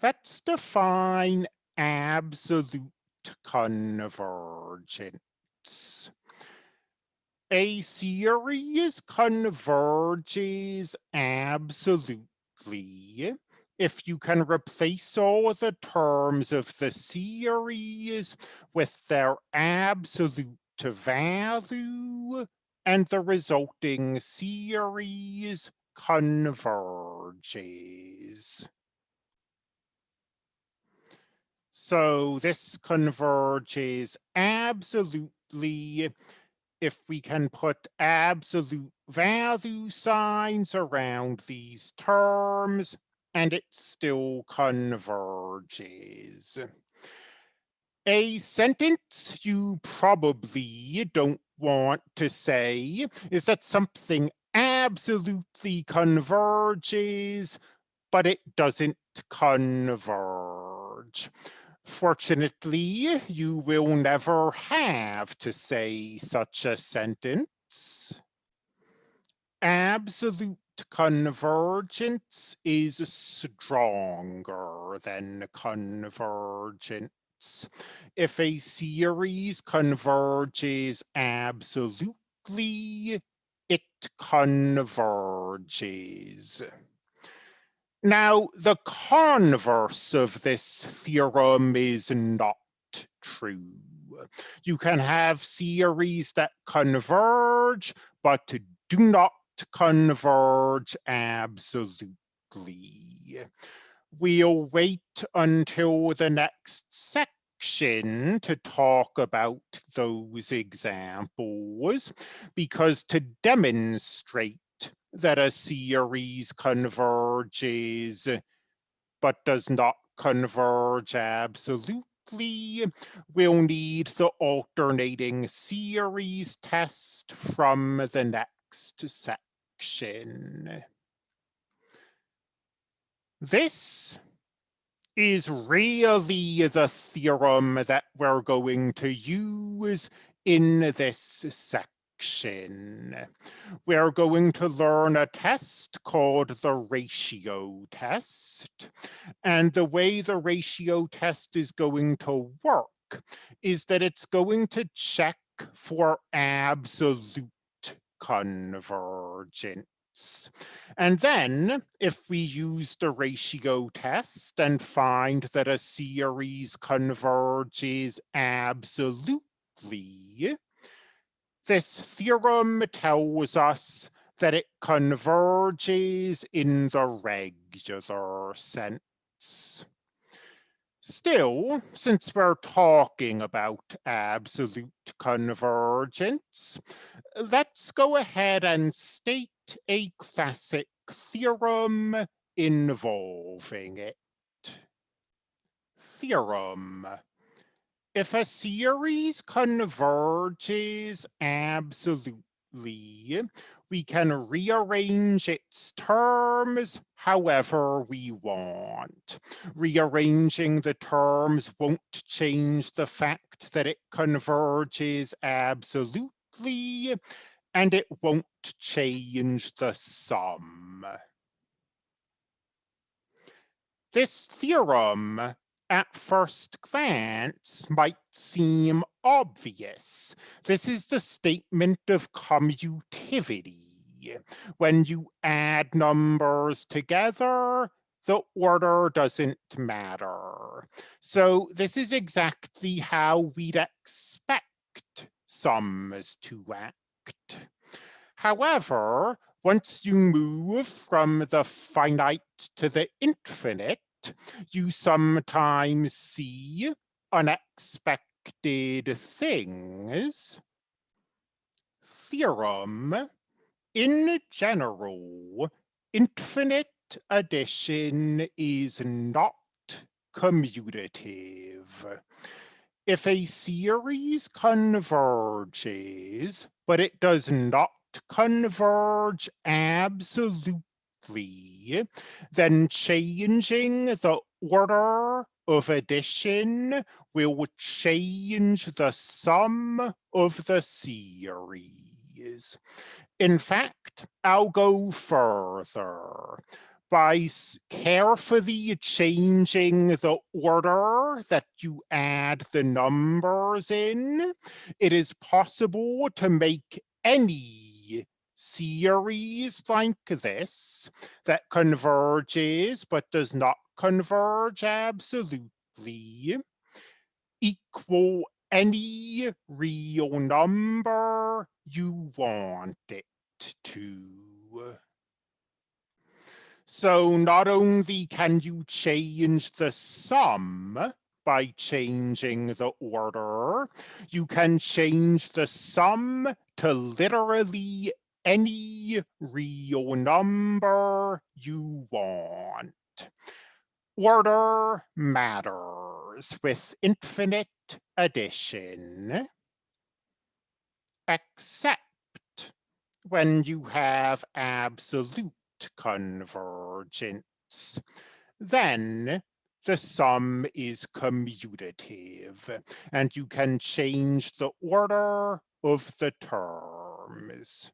Let's define absolute convergence. A series converges absolutely if you can replace all the terms of the series with their absolute value and the resulting series converges. So this converges absolutely if we can put absolute value signs around these terms and it still converges. A sentence you probably don't want to say is that something absolutely converges, but it doesn't converge. Fortunately, you will never have to say such a sentence. Absolute convergence is stronger than convergence. If a series converges absolutely, it converges. Now, the converse of this theorem is not true. You can have series that converge, but do not converge absolutely. We'll wait until the next section to talk about those examples, because to demonstrate that a series converges but does not converge absolutely, we'll need the alternating series test from the next section. This is really the theorem that we're going to use in this section We're going to learn a test called the ratio test. And the way the ratio test is going to work is that it's going to check for absolute convergence. And then if we use the ratio test and find that a series converges absolutely, this theorem tells us that it converges in the regular sense. Still, since we're talking about absolute convergence, let's go ahead and state a classic theorem involving it. Theorem if a series converges absolutely, we can rearrange its terms however we want. Rearranging the terms won't change the fact that it converges absolutely, and it won't change the sum. This theorem at first glance might seem obvious. This is the statement of commutativity. When you add numbers together, the order doesn't matter. So this is exactly how we'd expect sums to act. However, once you move from the finite to the infinite, you sometimes see unexpected things. Theorem, in general, infinite addition is not commutative. If a series converges, but it does not converge absolutely then changing the order of addition will change the sum of the series. In fact, I'll go further. by carefully changing the order that you add the numbers in, it is possible to make any series like this that converges but does not converge absolutely equal any real number you want it to. So not only can you change the sum by changing the order, you can change the sum to literally any real number you want. Order matters with infinite addition, except when you have absolute convergence. Then the sum is commutative and you can change the order of the terms.